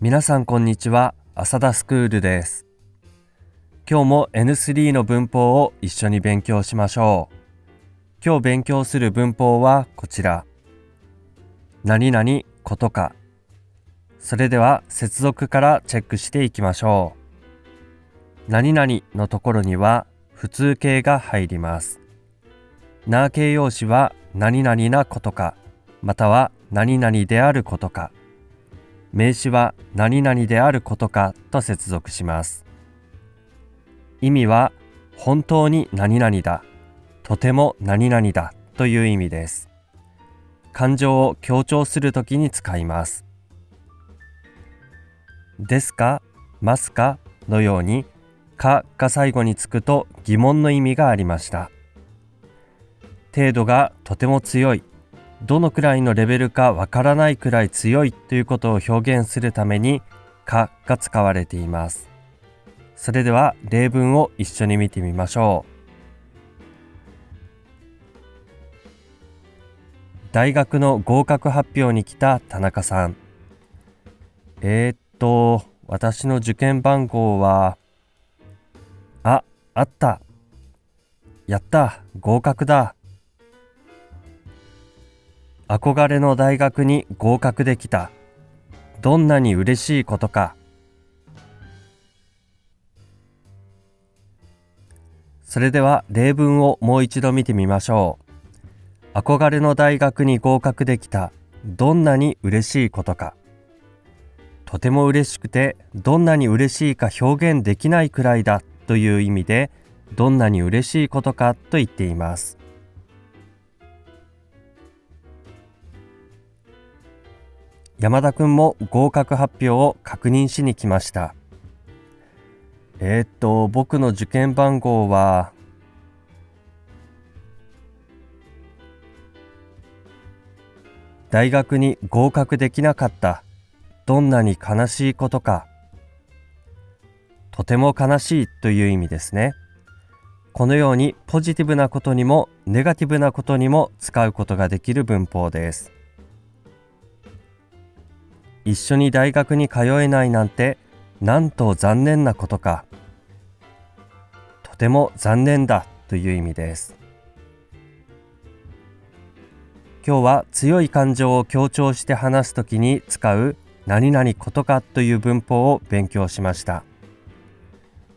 皆さんこんにちは。浅田スクールです。今日も N3 の文法を一緒に勉強しましょう。今日勉強する文法はこちら。何々ことか。それでは接続からチェックしていきましょう。何々のところには普通形が入ります。な形容詞は何々なことか。または何々であることか。名詞は何々であることかと接続します。意味は本当に何々だ。とても何々だという意味です。感情を強調するときに使います。ですかますかのようにかが最後につくと疑問の意味がありました。程度がとても強い。どのくらいのレベルかわからないくらい強いということを表現するためにかが使われています。それでは例文を一緒に見てみましょう。大学の合格発表に来た田中さん。えー、っと私の受験番号はああった。やった。合格だ。憧れの大学に合格できた。どんなに嬉しいことか。それでは例文をもう一度見てみましょう。憧れの大学に合格できた。どんなに嬉しいことか。とても嬉しくて、どんなに嬉しいか表現できないくらいだという意味で、どんなに嬉しいことかと言っています。山田くんも合格発表を確認しに来ました。えー、っと、僕の受験番号は、大学に合格できなかった。どんなに悲しいことか。とても悲しいという意味ですね。このようにポジティブなことにもネガティブなことにも使うことができる文法です。一緒に大学に通えないなんてなんと残念なことか。とても残念だという意味です。今日は強い感情を強調して話すときに使う何々ことかという文法を勉強しました。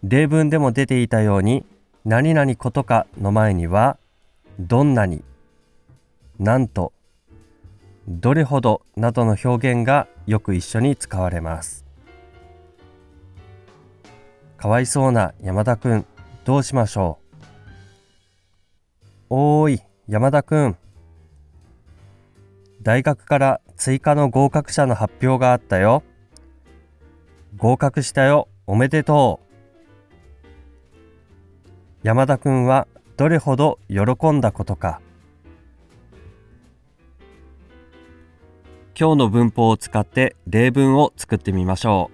例文でも出ていたように何々ことかの前にはどんなになんとどれほどなどの表現がよく一緒に使われます。かわいそうな山田くんどうしましょう。おーい山田くん。大学から追加の合格者の発表があったよ。合格したよおめでとう。山田くんはどれほど喜んだことか。今日の文法を使って例文を作ってみましょ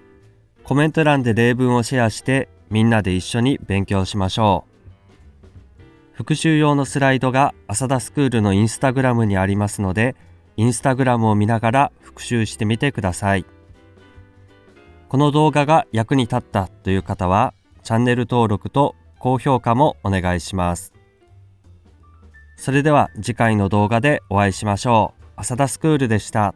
う。コメント欄で例文をシェアしてみんなで一緒に勉強しましょう。復習用のスライドが浅田スクールのインスタグラムにありますので、インスタグラムを見ながら復習してみてください。この動画が役に立ったという方は、チャンネル登録と高評価もお願いします。それでは次回の動画でお会いしましょう。浅田スクールでした。